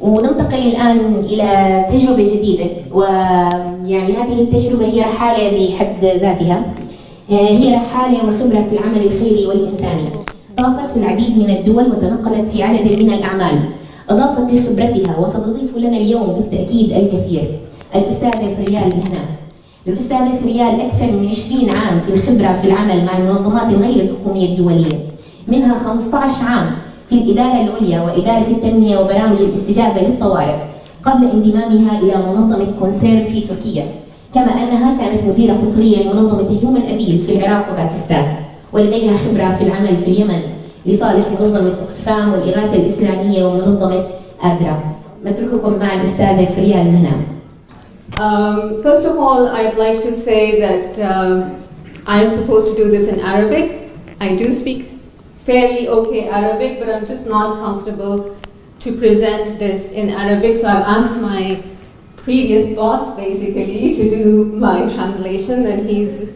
وننتقل الآن إلى تجربة جديدة ويعني هذه التجربة هي رحالة بحد ذاتها. هي رحالة وخبرة في العمل الخيري والإنساني. ضافت في العديد من الدول وتنقلت في عدد من الأعمال. أضافت لخبرتها وستضيف لنا اليوم بالتأكيد الكثير الأستاذة فريال مهناس الأستاذة فريال أكثر من 20 عام في الخبرة في العمل مع المنظمات الغير الحكومية الدولية. منها 15 عام في الإدارة العليا وإدارة التنمية وبرامج الاستجابة للطوارئ قبل انضمامها إلى منظمة كونسيرن في تركيا. كما أنها كانت مديرة قطرية لمنظمة هيومن أبيل في العراق وباكستان ولديها خبرة في العمل في اليمن لصالح منظمة أكسفام والإغاثة الإسلامية ومنظمة أدرا. نترككم مع الأستاذة فريال مهناس Um, first of all, I'd like to say that um, I am supposed to do this in Arabic. I do speak fairly okay Arabic, but I'm just not comfortable to present this in Arabic. So I've asked my previous boss basically to do my translation, and he's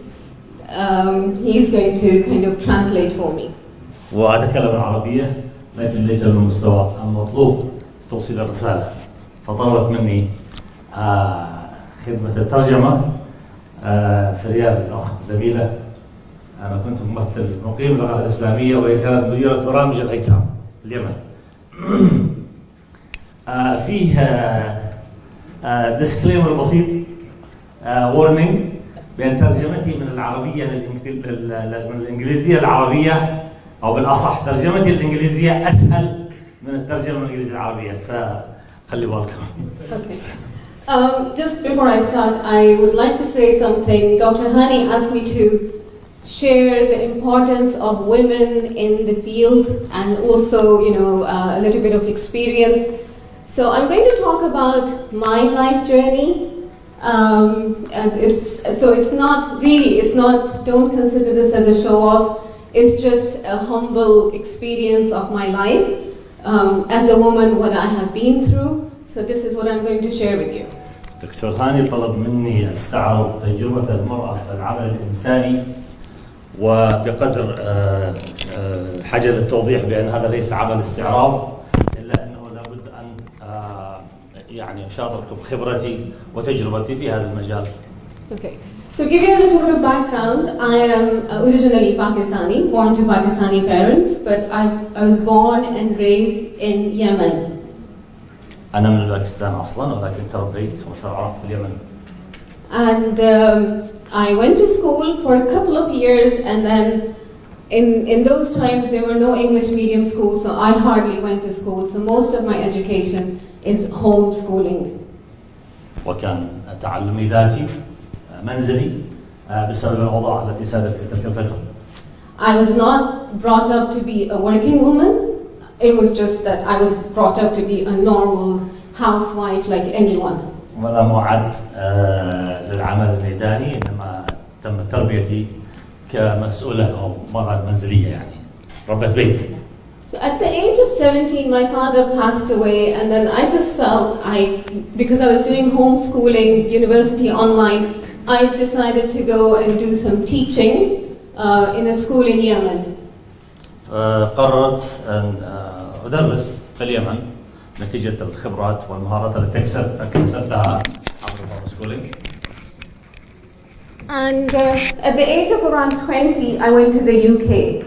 um, he's going to kind of translate for me. وأتكلم العربية لكن ليس بالمستوى المطلوب توصيل الرسالة فطلبت مني آه خدمة الترجمة آه فريال الأخت زميلة أنا كنت ممثل مقيم للغة الإسلامية وهي كانت مديرة برامج الأيتام اليمن آه فيه آه ديسكليمر بسيط وورنينج بأن ترجمتي من العربية من الإنجليزية العربية أو بالأصح ترجمتي الإنجليزية أسهل من الترجمة الإنجليزية العربية فخلي بالكم. Um, just before I start, I would like to say something. Dr. Hani asked me to share the importance of women in the field and also, you know, uh, a little bit of experience. So I'm going to talk about my life journey. Um, and it's, so it's not really, it's not, don't consider this as a show off. It's just a humble experience of my life. Um, as a woman, what I have been through. So this is what I'm going to share with you. دكتور هاني طلب مني استعرض تجربة المرأة في العمل الإنساني وبقدر حاجة للتوضيح بأن هذا ليس عمل استعراض إلا أنه لابد أن يعني أشاطركم بخبرتي وتجربتي في هذا المجال. Okay. So give you a little bit of background, I am originally Pakistani, born to Pakistani parents, but I, I was born and raised in Yemen. أنا من باكستان أصلا ولكن تربيت وترعرفت في اليمن. And um, I went to school for a couple of years and then in, in those times there were no English medium schools so I hardly went to school so most of my education is homeschooling. وكان تعلمي ذاتي منزلي بسبب الأوضاع التي سادت في تلك الفترة. I was not brought up to be a working woman. It was just that I was brought up to be a normal housewife like anyone. ولم أعد للعمل الميداني إنما تم تربيتي كمسؤولة أو مرأة منزلية يعني ربة بيت. So at the age of 17, my father passed away, and then I just felt I, because I was doing homeschooling, university online, I decided to go and do some teaching uh, in a school in Yemen. قررت أن أدرس في اليمن نتيجة الخبرات والمهارات التي اكتسبتها عبر الهومسكولينج. And uh, at the age of around 20, I went to the UK.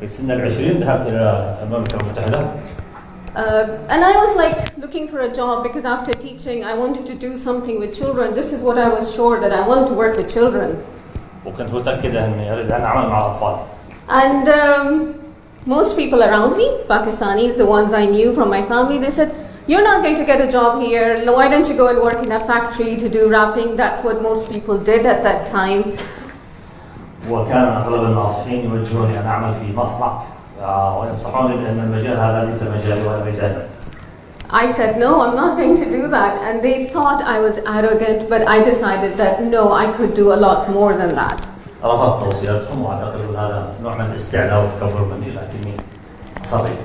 في سن العشرين ذهبت إلى المملكة المتحدة. Uh, and I was like looking for a job because after teaching, I wanted to do something with children. This is what I was sure that I want to work with children. وكنت متأكدة أني أريد أن أعمل مع الأطفال. And um, most people around me, Pakistanis, the ones I knew from my family, they said, You're not going to get a job here. Why don't you go and work in a factory to do wrapping? That's what most people did at that time. وكان اغلب الناصحين يوجهوني ان اعمل في مصنع وينصحوني بان المجال هذا ليس مجالي ولا مجالي. I said, no, I'm not going to do that. And they thought I was arrogant, but I decided that no, I could do a lot more than that. رفضت توصياتهم واعتقد ان هذا نوع من الاستعلاء والتكبر مني لكني اصريت.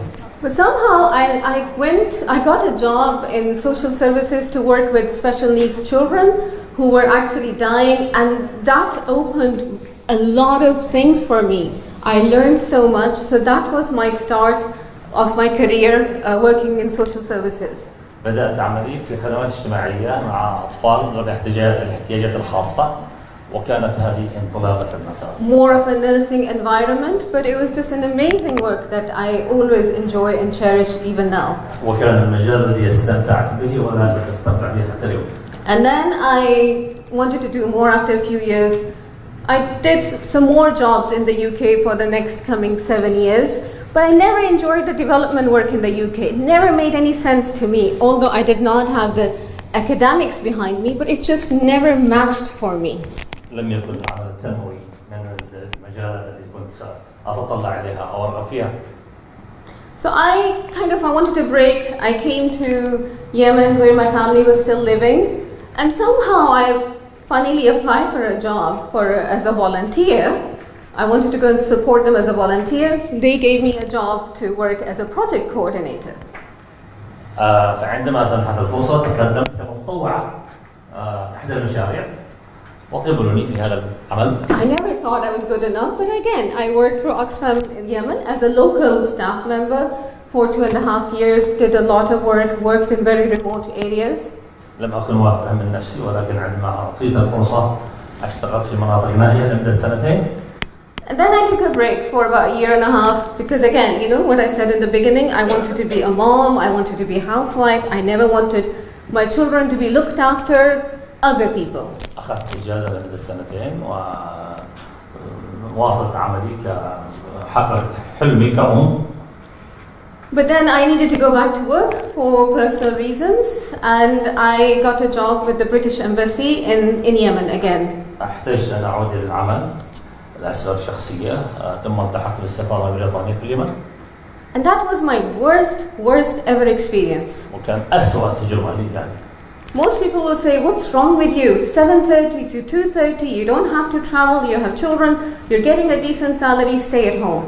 But somehow I, I went, I got a job in social services to work with special needs children who were actually dying, and that opened a lot of things for me. I learned so much, so that was my start of my career uh, working in social services. بدأت عملي في خدمات اجتماعية مع أطفال ذوي الاحتياجات الاحتياجات الخاصة وكانت هذه انطلاقة المسار. More of a nursing environment, but it was just an amazing work that I always enjoy and cherish even now. وكان المجال الذي استمتعت به ولا زلت استمتع به حتى اليوم. And then I wanted to do more after a few years. I did s- some more jobs in the UK for the next coming seven years, but I never enjoyed the development work in the UK. It never made any sense to me, although I did not have the academics behind me, but it just never matched for me. لم يكن العمل التنموي من المجالات التي كنت أتطلع إليها أو أرغب فيها. So I kind of I wanted a break. I came to Yemen where my family was still living, and somehow I funnily applied for a job for as a volunteer. I wanted to go and support them as a volunteer. They gave me a job to work as a project coordinator. آه، فعندما سنحت الفرصة تقدمت كمتطوعة آه، إحدى المشاريع I never thought I was good enough, but again, I worked for Oxfam in Yemen as a local staff member for two and a half years, did a lot of work, worked in very remote areas. لم أكن واثقا من نفسي ولكن عندما أعطيت الفرصة اشتغلت في مناطق نائية لمدة سنتين And then I took a break for about a year and a half because, again, you know what I said in the beginning I wanted to be a mom, I wanted to be a housewife, I never wanted my children to be looked after other people. أخذت إجازة لمدة سنتين وواصلت عملي كحققت حلمي كأم But then I needed to go back to work for personal reasons, and I got a job with the British Embassy in, in Yemen again. احتجت أن أعود إلى العمل لأسباب شخصية آه، ثم التحقت بالسفارة البريطانية في اليمن And that was my worst, worst ever experience. وكان أسوأ تجربة لي كانت Most people will say, "What's wrong with you? 7:30 to 2:30. You don't have to travel. You have children. You're getting a decent salary. Stay at home.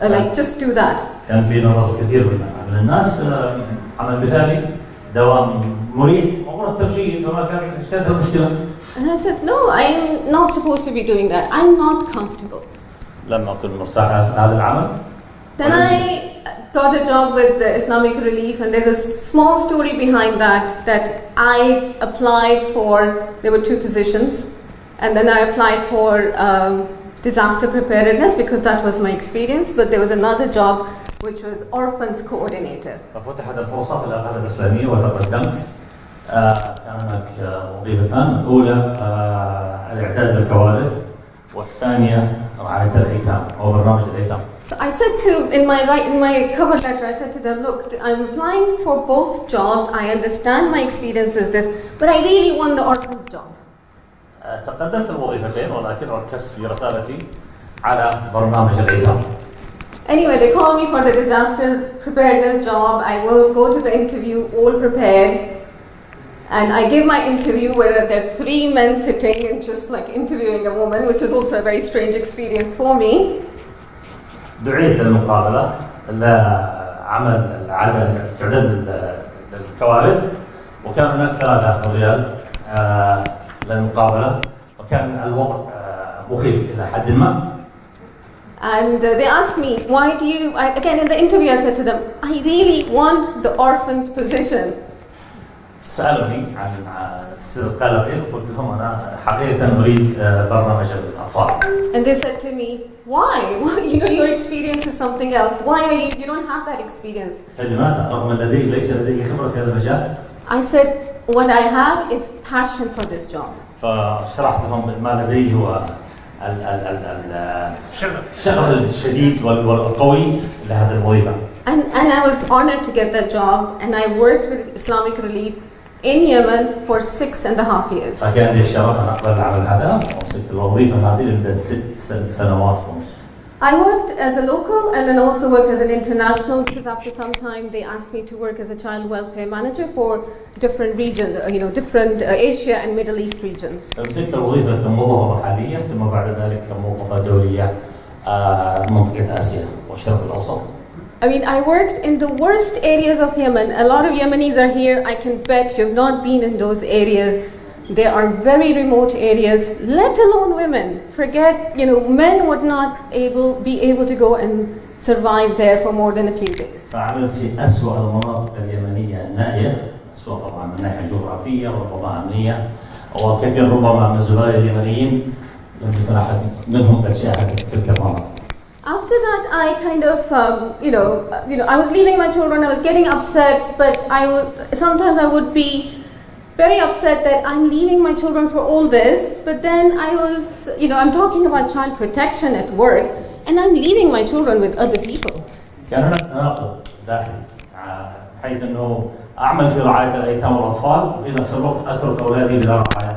Uh, like just do that." كان في نظر كثير من من الناس آه، عمل مثالي دوام مريح ومرتب جيد فما كان كانت المشكلة And I said, "No, I'm not supposed to be doing that. I'm not comfortable." لم أكن مرتاح في هذا العمل Then I got a job with the Islamic Relief, and there's a s- small story behind that. That I applied for. There were two positions, and then I applied for um, disaster preparedness because that was my experience. But there was another job, which was orphans coordinator. ففتحت الفرصة في الأغاثة الإسلامية وتقدمت آه، كان هناك آه، وظيفتان الأولى آه، الإعداد للكوارث والثانية رعاية الأيتام أو برنامج الأيتام So I said to in my right in my cover letter, I said to them, look, I'm applying for both jobs. I understand my experience is this, but I really want the orphans job. آه، تقدمت الوظيفتين ولكن ركزت في رسالتي على برنامج الأيتام Anyway, they called me for the disaster preparedness job. I will go to the interview all prepared. And I give my interview where there are three men sitting and just like interviewing a woman, which was also a very strange experience for me. دعيت للمقابلة لعمل العدد استعداد لل- للكوارث وكان هناك ثلاثة رجال آه، للمقابلة وكان الوضع آه، مخيف إلى حد ما And uh, they asked me, why do you, I, again in the interview I said to them, I really want the orphan's position. سألوني عن سر قلقي وقلت لهم أنا حقيقة أريد آه، برنامج الأطفال And they said to me, why? you know, your experience is something else. Why are you, you don't have that experience. فلماذا رغم أن لدي ليس لدي خبرة في هذا المجال I said, what I have is passion for this job. فشرحت لهم ما لدي هو ال- ال- ال- ال- الشغف الشديد وال- والقوي لهذه الوظيفة And, and I was honored to get that job, and I worked with Islamic Relief in Yemen for six and a half years. فكان لي الشرف ان اقبل العمل هذا ومسكت الوظيفه هذه لمده ست سن- سنوات ونص. I worked as a local and then also worked as an international because after some time they asked me to work as a child welfare manager for different regions, uh, you know, different uh, Asia and Middle East regions. مسكت الوظيفه كموظفه محليه ثم بعد ذلك كموظفه دوليه آه، منطقه اسيا والشرق الاوسط. I mean, I worked in the worst areas of Yemen. A lot of Yemenis are here. I can bet you've not been in those areas. There are very remote areas, let alone women. Forget, you know, men would not able, be able to go and survive there for more than a few days. فعملت في أسوأ المناطق اليمنية النائية أسوأ طبعا من ناحية جغرافية وربما أمنية وكثير ربما من الزملاء اليمنيين لم يكن أحد منهم قد شاهد تلك المناطق After that, I kind of, um, you know, uh, you know, I was leaving my children. I was getting upset, but I would sometimes I would be very upset that I'm leaving my children for all this. But then I was, you know, I'm talking about child protection at work, and I'm leaving my children with other people. كان هناك تناقض داخلي آه، حيث انه اعمل في رعايه الايتام والاطفال وفي نفس الوقت اترك اولادي بلا رعايه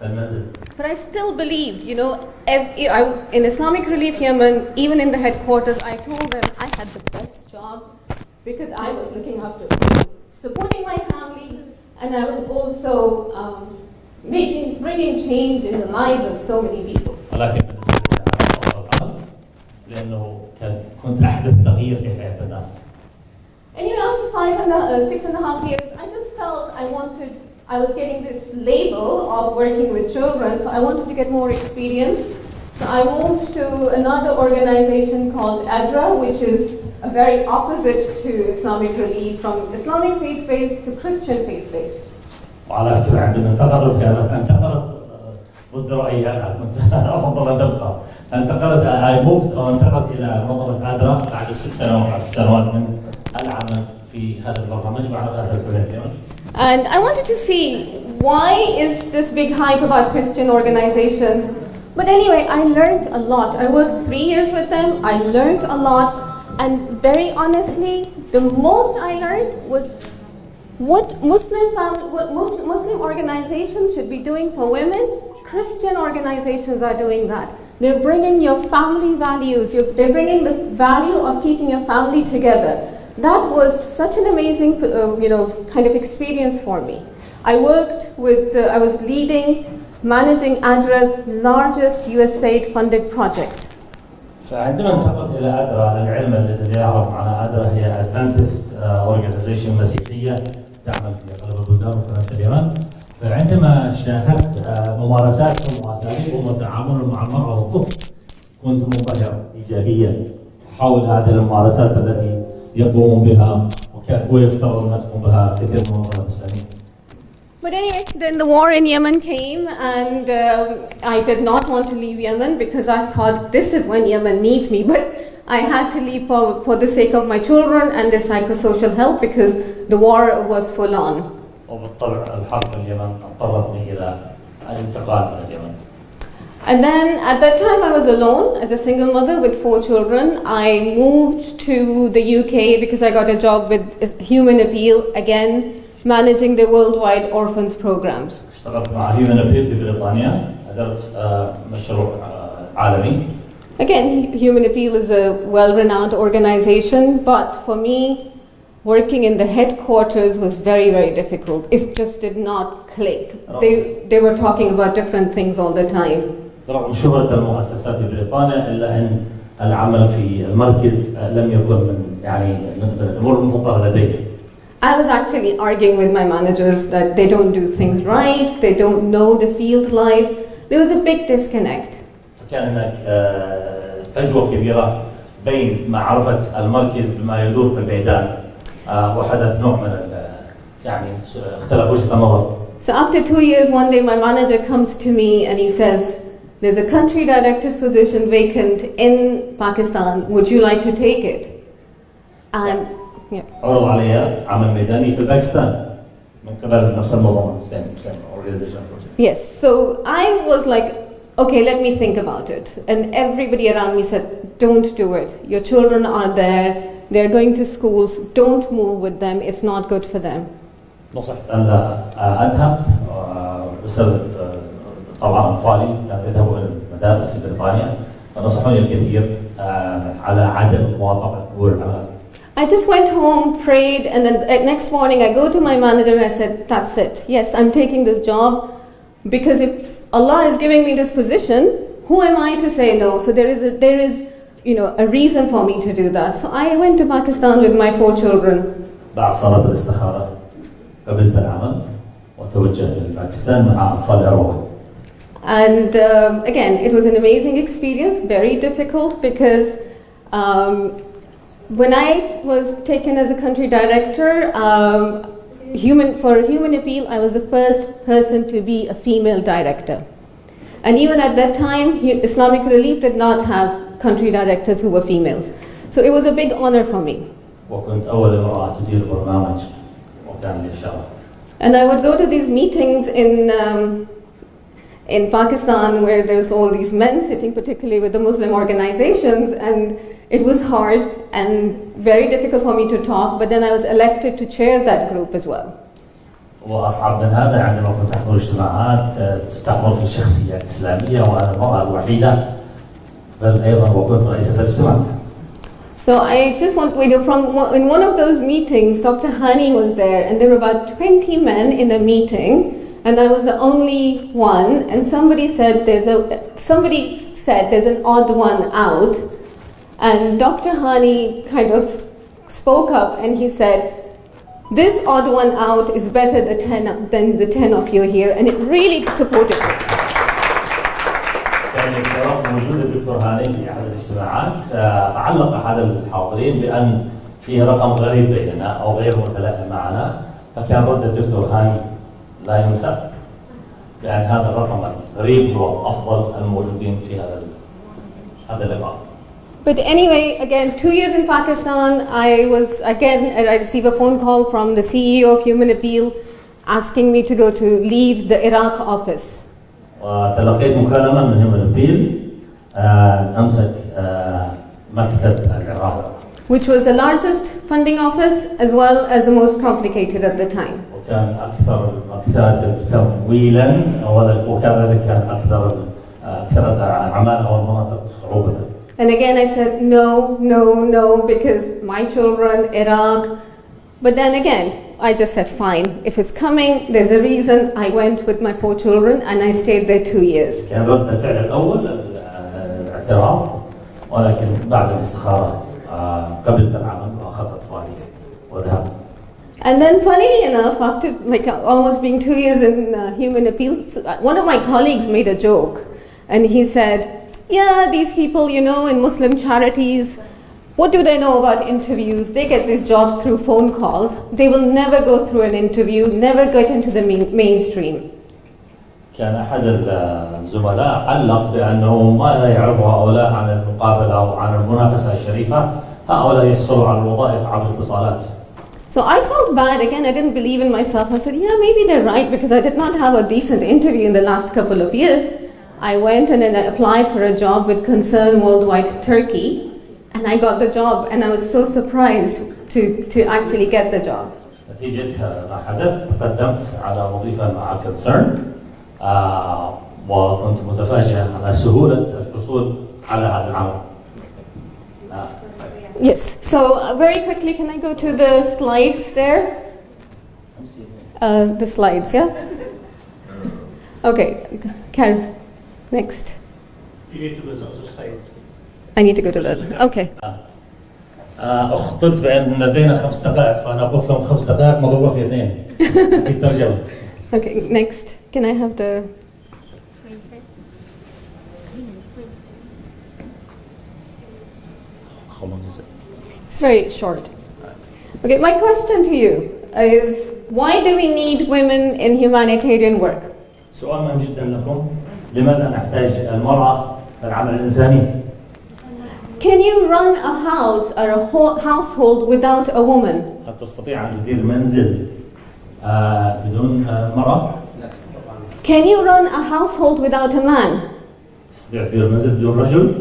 في المنزل. But I still believed, you know, ev- I, in Islamic Relief Yemen, even in the headquarters, I told them I had the best job because I was looking after supporting my family, and I was also um, making, bringing change in the lives of so many people. ولكن بالنسبه لي كان هذا افضل عمل لانه كان كنت احدث تغيير في حياه الناس. Anyway, after five and a, uh, six and a half years, I just felt I wanted, I was getting this label of working with children, so I wanted to get more experience. So I moved to another organization called ADRA, which is a very opposite to Islamic Relief, from Islamic faith-based to Christian faith-based. وعلى فكره عندما انتقلت كانت انتقلت آه، ضد رايي انا كنت افضل ان تبقى انتقلت اي موفت او انتقلت الى منظمه ادرا بعد ست سنوات ست سنوات من العمل في هذا البرنامج مع هذا السنه and I wanted to see why is this big hype about Christian organizations. But anyway, I learned a lot. I worked three years with them. I learned a lot. And very honestly, the most I learned was what Muslim, what Mus- Muslim organizations should be doing for women. Christian organizations are doing that. They're bringing your family values. You're, they're bringing the value of keeping your family together That was such an amazing, uh, you know, kind of experience for me. I worked with, uh, I was leading, managing ADRA's largest USAID-funded project. فعندما انتقلت الى ادرا العلم الذي يعرف عن ادرا هي ادفانتست اورجنايزيشن مسيحيه تعمل في اغلب البلدان وكانت اليمن فعندما شاهدت آه، ممارساتهم واساليبهم وتعاملهم مع المراه والطفل كنت منبهر ايجابيا احاول هذه الممارسات التي يقومون بها وكان هو يفترض ان تقوم بها كثير من المنظمات الاسلاميه. But anyway, then the war in Yemen came, and um, I did not want to leave Yemen because I thought this is when Yemen needs me. But I had to leave for, for the sake of my children and the psychosocial help because the war was full on. وبالطبع الحرب في اليمن اضطرتني الى الانتقال من اليمن. And then at that time, I was alone as a single mother with four children. I moved to the UK because I got a job with Human Appeal, again, managing the worldwide orphans programs. اشتغلت مع هيومن ابيل في بريطانيا ادرت آه، مشروع آه، عالمي Again, Human Appeal is a well renowned organization, but for me, working in the headquarters was very, very difficult. It just did not click. They, they were talking about different things all the time. رغم شهرة المؤسسات في بريطانيا إلا أن العمل في المركز آه، لم يكن من يعني من الأمور المفضله لدي. I was actually arguing with my managers that they don't do things right, they don't know the field life. There was a big disconnect. فكان هناك آه، فجوة كبيرة بين معرفة المركز بما يدور في الميدان آه، وحدث نوع من ال- يعني اختلاف وجهة النظر. So after two years, one day my manager comes to me and he says, There's a country director's position vacant in Pakistan. Would you like to take it? And yeah. عرض علي عمل ميداني في باكستان من قبل نفس المنظمه same same organization project. Yes, so I was like, okay, let me think about it. And everybody around me said, don't do it. Your children are there, they're going to schools, don't move with them, it's not good for them. نصحت ان لا اذهب آه، بسبب آه، طبعا اطفالي كانوا يذهبوا إلى المدارس في بريطانيا فنصحوني الكثير آه، على عدم موافقه قبول العمل. I just went home, prayed, and then uh, next morning I go to my manager and I said, that's it. Yes, I'm taking this job because if Allah is giving me this position, who am I to say no? So there is a, there is, you know, a reason for me to do that. So I went to Pakistan with my four children. بعد صلاه الاستخاره قبلت العمل توجهت لباكستان مع أطفال إروى And um, again, it was an amazing experience, very difficult because um, when I was taken as a country director, um, human, for Human Appeal, I was the first person to be a female director. And even at that time, Islamic Relief did not have country directors who were females. So it was a big honor for me. And I would go to these meetings in um, in Pakistan where there's all these men sitting, particularly with the Muslim organizations, and it was hard and very difficult for me to talk, but then I was elected to chair that group as well. وأصعب من هذا عندما كنت أحضر اجتماعات آه، تحضر في شخصية إسلامية وأنا المرأة الوحيدة بل أيضا وكنت رئيسة الاجتماع So I just want we know from one- in one of those meetings, Dr. Hani was there, and there were about 20 men in a meeting, and I was the only one. And somebody said there's a somebody said there's an odd one out, and Dr. Hani kind of s- spoke up and he said. This odd one out is better the 10, than the 10 of you here, and it really supported me. كان الشرف موجود الدكتور هاني في أحد الاجتماعات آه، علق أحد الحاضرين بأن في رقم غريب بيننا أو غير متلائم معنا فكان رد الدكتور هاني لا ينسى بأن هذا الرقم الغريب هو أفضل الموجودين في هذا ال- هذا اللقاء But anyway, again, two years in Pakistan, I was again, I received a phone call from the CEO of Human Appeal asking me to go to lead the Iraq office. وتلقيت مكالمة من هيومن بيل أن أمسك آه، مكتب العراق Which was the largest funding office as well as the most complicated at the time. وكان أكثر المكتاتب تمويلا وكذلك كان أكثر أكثر الأعمال أو المناطق صعوبة And again, I said, no, no, no, because my children, Iraq. But then again, I just said, fine, if it's coming, there's a reason. I went with my four children and I stayed there two years. كان رد الفعل الأول آه، الاعتراض ولكن بعد الاستخارة آه، قبلت العمل وأخذت أطفالي وذهبت And then, funnily enough, after like uh, almost being two years in uh, human appeals, uh, one of my colleagues made a joke, and he said, "Yeah, these people, you know, in Muslim charities, what do they know about interviews? They get these jobs through phone calls. They will never go through an interview, never get into the main- mainstream." كان أحد الزملاء علق بأنه ما لا يعرف هؤلاء عن المقابلة أو عن المنافسة الشريفة هؤلاء يحصلوا على الوظائف عبر الاتصالات So I felt bad. Again, I didn't believe in myself. I said, yeah, maybe they're right because I did not have a decent interview in the last couple of years. I went and then I applied for a job with Concern Worldwide Turkey, and I got the job, and I was so surprised to, to actually get the job. نتيجة ما حدث تقدمت على وظيفة مع كونسيرن آه وكنت متفاجئ على سهولة الحصول على هذا العمل آه Yes. So uh, very quickly, can I go to the slides there? Uh, the slides, yeah. Okay, Karen, next. You need to listen to say. I need to go to the. Okay. آه، اخطرت بان لدينا خمس دقائق فانا قلت لهم خمس دقائق مضروبه في اثنين في ترجمه Okay, next. Can I have the. very short. Okay, my question to you is why do we need women in humanitarian work? سؤال مهم جدا لكم لماذا نحتاج المراه في العمل الانساني؟ Can you run a house or a whole household without a woman? هل تستطيع ان تدير منزل آه، بدون آه، مراه؟ Can you run a household without a man? تستطيع تدير منزل بدون رجل؟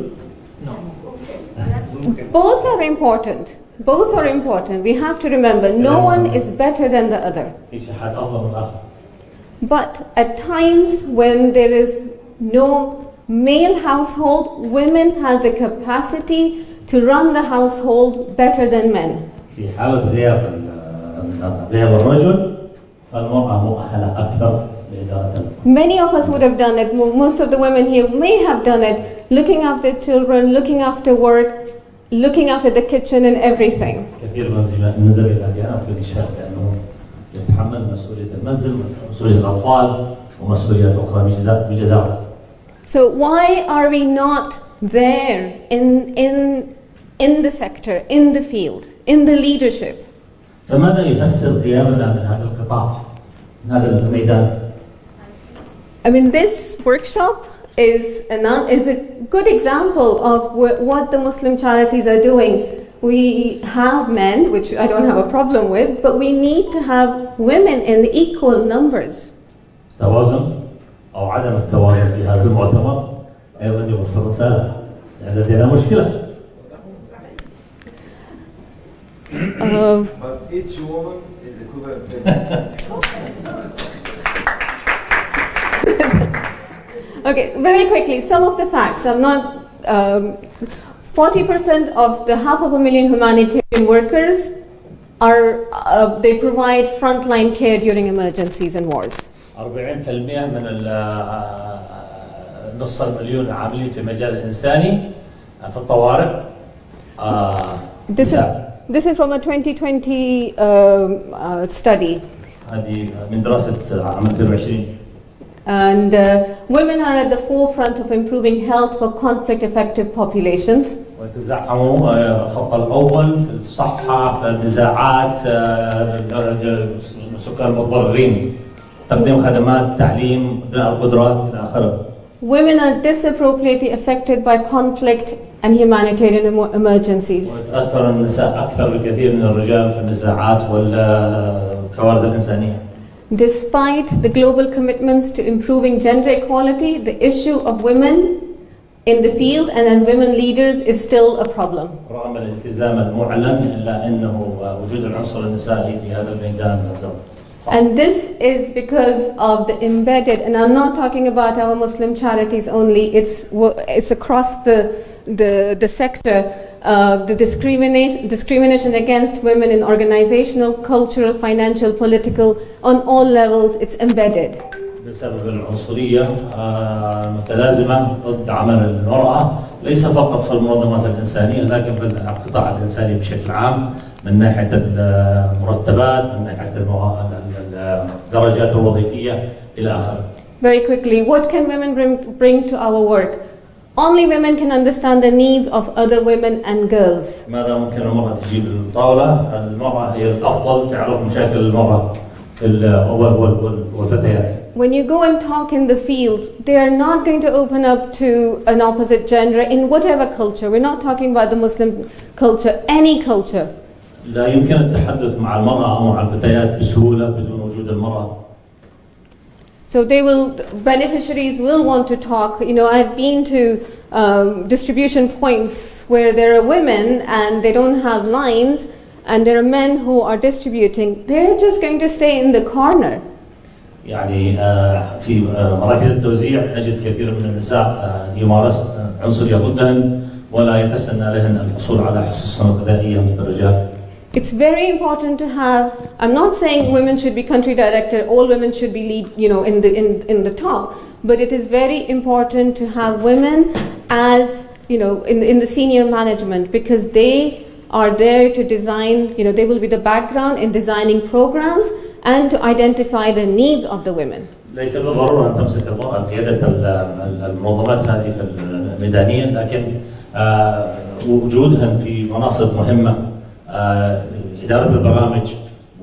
Both are important. Both are important. We have to remember no one is better than the other. في شيء حد افضل من الاخر But at times when there is no male household, women have the capacity to run the household better than men. في حاله غياب ال- غياب الرجل فالمراه مؤهله اكثر لاداره الأمر. Many of us would have done it. Mo- Most of the women here may have done it, looking after children, looking after work, looking after the kitchen and everything. كثير من زم- من زميلاتي انا اقدر اشهد بانه يتحمل مسؤولية المنزل ومسؤولية الأطفال ومسؤوليات أخرى بجدا- بجدارة So why are we not there in, in, in the sector, in the field, in the leadership? فماذا يفسر غيابنا من هذا القطاع من هذا الميدان I mean, this workshop is, an, is a good example of wh- what the Muslim charities are doing. We have men, which I don't have a problem with, but we need to have women in equal numbers. توازن أو عدم التوازن في هذا المؤتمر أيضا يوصل رسالة لأن لدينا مشكلة Uh, But each woman is equivalent to Okay, very quickly, some of the facts. I'm not. Um, 40% of the half of a million humanitarian workers are. Uh, they provide frontline care during emergencies and wars. 40% من ال- نص المليون العاملين في المجال الإنساني في الطوارئ آه، This is نساء. this is from a 2020 um, uh, study, هذه من دراسة عام 2020 and uh, women are at the forefront of improving health for conflict-affected populations. ويتزعموا آه، الخط الأول في الصحة في النزاعات آه، سكان المتضررين تقديم خدمات تعليم بناء القدرات إلى آخره Women are disproportionately affected by conflict and humanitarian emo- emergencies. ويتأثر النساء أكثر بكثير من الرجال في النزاعات والكوارث الإنسانية Despite the global commitments to improving gender equality, the issue of women in the field and as women leaders is still a problem. رغم الالتزام المعلن إلا أنه وجود العنصر النسائي في هذا الميدان لا زال And this is because of the embedded, and I'm not talking about our Muslim charities only, it's, wo- it's across the, the, the sector, uh, the discrimination, discrimination against women in organizational, cultural, financial, political, on all levels, it's embedded. بسبب العنصرية آه، المتلازمة ضد عمل المرأة ليس فقط في المنظمات الإنسانية لكن في القطاع الإنساني بشكل عام من ناحية المرتبات من ناحية الموا- ال- ال- الدرجات الوظيفية إلى آخره Very quickly, what can women bring, bring to our work? Only women can understand the needs of other women and girls. ماذا ممكن المرأة تجيب للطاولة؟ المرأة هي الأفضل تعرف مشاكل المرأة في ال- وال- وال- وال- والفتيات When you go and talk in the field, they are not going to open up to an opposite gender in whatever culture. We're not talking about the Muslim culture, any culture. لا يمكن التحدث مع المرأة أو مع الفتيات بسهولة بدون وجود المرأة So they will, beneficiaries will want to talk. You know, I've been to um, distribution points where there are women and they don't have lines, and there are men who are distributing. They're just going to stay in the corner. يعني آه، في آه، مراكز التوزيع نجد كثير من النساء آه، يمارس عنصرية ضدهن ولا يتسنى لهن الحصول على حصص غذائية مثل الرجال It's very important to have. I'm not saying women should be country director. All women should be lead. You know, in the in, in the top. But it is very important to have women as you know in in the senior management because they are there to design. You know, they will be the background in designing programs and to identify the needs of the women. ليس بالضرورة أن تمسك المرأة قيادة ال- ال- المنظمات هذه في الميدانيا لكن آه، وجودهن في مناصب مهمة آه، إدارة البرامج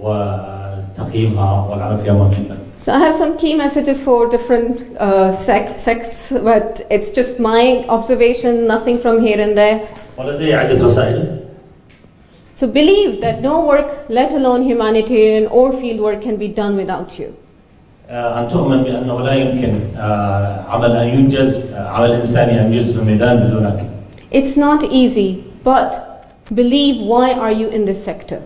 وتقييمها والعمل فيها مهم جدا So I have some key messages for different uh, sect, sects, but it's just my observation, nothing from here and there. ولدي عدة رسائل So believe that no work, let alone humanitarian or field work, can be done without you. آه، أن تؤمن بأنه لا يمكن آه، عمل أن ينجز آه، عمل إنساني أن ينجز في الميدان بدونك It's not easy, but believe why are you in this sector?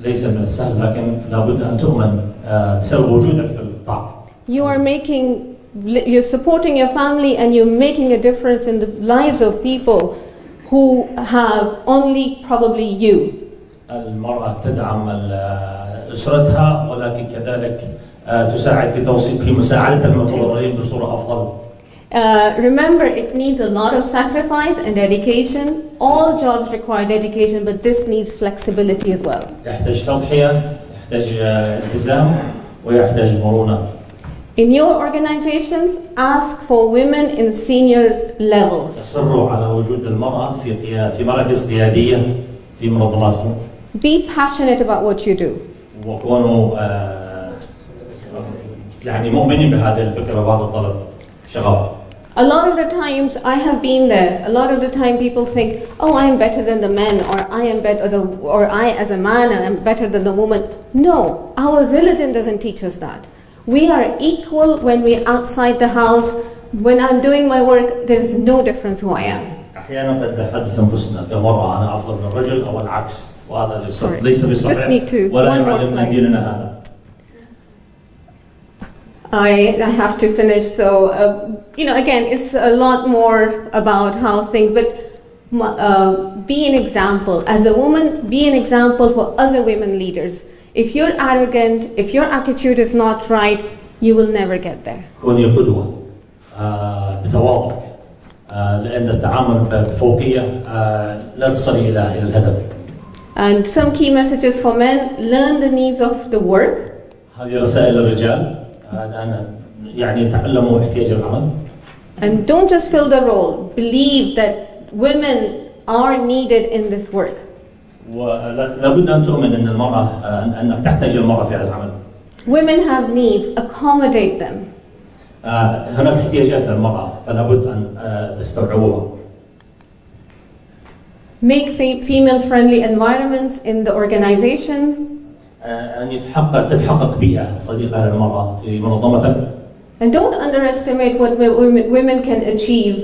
ليس من السهل لكن لابد أن تؤمن آه، بسبب وجودك في القطاع You are making, you're supporting your family and you're making a difference in the lives of people who have only probably you. المرأة تدعم ال- أسرتها ولكن كذلك آه، تساعد في توصيل في مساعدة المتضررين بصورة أفضل Uh, remember, it needs a lot of sacrifice and dedication. All jobs require dedication, but this needs flexibility as well. يحتاج تضحية يحتاج آه، التزام ويحتاج مرونه In your organizations, ask for women in senior levels. اصروا على وجود المراه في قيا- في مراكز قياديه في منظماتكم Be passionate about what you do. وكونوا آه، يعني مؤمنين بهذه الفكره وهذا الطلب شغف A lot of the times I have been there. A lot of the time people think, "Oh, I am better than the men," or "I am better," or, the, or "I, as a man, am better than the woman." No, our religion doesn't teach us that. We are equal when we're outside the house. When I'm doing my work, there is no difference who I am. احيانا قد نحدث انفسنا كمراه انا افضل من الرجل او العكس وهذا ليس Sorry. ليس بصحيح Just need to- ولا one more يعلمنا slide. ديننا هذا I, I have to finish. So, uh, you know, again, it's a lot more about how things, but uh, be an example. As a woman, be an example for other women leaders. If you're arrogant, if your attitude is not right, you will never get there. كوني قدوه آه، بتواضع آه، لان التعامل بفوقيه آه، لا تصلي الى الى الهدف And some key messages for men learn the needs of the work, هذه رسائل للرجال آه، أنا يعني تعلموا احتياج العمل and don't just fill the role. Believe that women are needed in this work. ولابد ان تؤمن ان المراه آه، أن- انك تحتاج المراه في هذا العمل Women have needs, accommodate them. آه، هناك احتياجات للمراه فلابد ان آه، تستوعبوها Make fe- female friendly environments in the organization. آه، ان يتحقق تتحقق بيئه صديقه للمراه في منظمتك And don't underestimate what wo- women, women can achieve.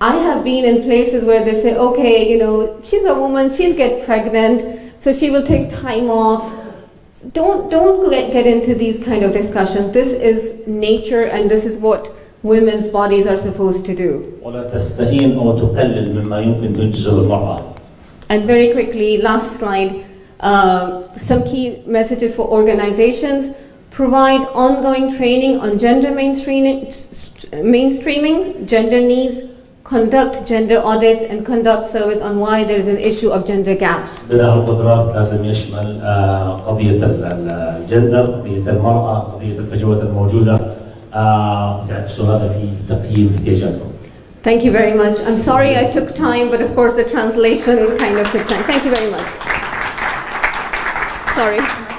I have been in places where they say, okay, you know, she's a woman, she'll get pregnant, so she will take time off. Don't, don't get, get into these kind of discussions. This is nature and this is what women's bodies are supposed to do. ولا تستهين او تقلل مما يمكن تنجزه المراه And very quickly, last slide, uh, some key messages for organizations. Provide ongoing training on gender mainstreaming, mainstreaming, gender needs, conduct gender audits, and conduct surveys on why there is an issue of gender gaps. بناء القدرات لازم يشمل آه، قضيه ال- ال- الجندر قضيه المراه قضيه الفجوات الموجوده آه، تعكسوا هذا في تقييم احتياجاتهم Thank you very much. I'm sorry I took time, but of course the translation kind of took time. Thank you very much. Sorry.